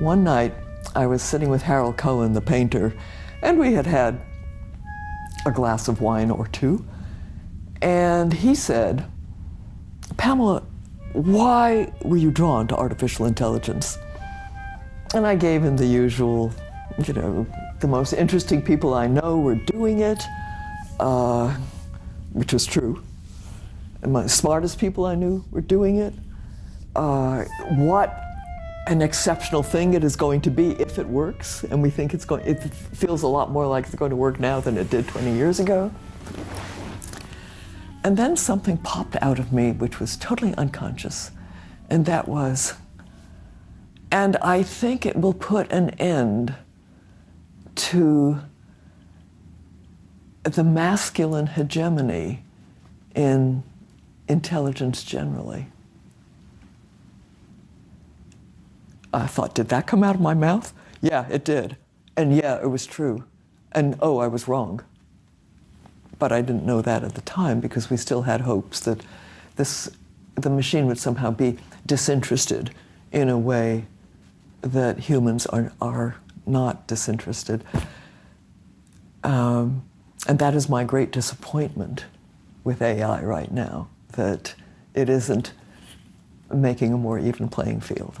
one night I was sitting with Harold Cohen, the painter, and we had had a glass of wine or two. And he said, Pamela, why were you drawn to artificial intelligence? And I gave him the usual, you know, the most interesting people I know were doing it, uh, which was true. And my smartest people I knew were doing it. Uh, what an exceptional thing it is going to be if it works, and we think it's going, it feels a lot more like it's going to work now than it did 20 years ago. And then something popped out of me which was totally unconscious, and that was, and I think it will put an end to the masculine hegemony in intelligence generally. I thought, did that come out of my mouth? Yeah, it did. And yeah, it was true. And oh, I was wrong. But I didn't know that at the time because we still had hopes that this, the machine would somehow be disinterested in a way that humans are, are not disinterested. Um, and that is my great disappointment with AI right now, that it isn't making a more even playing field.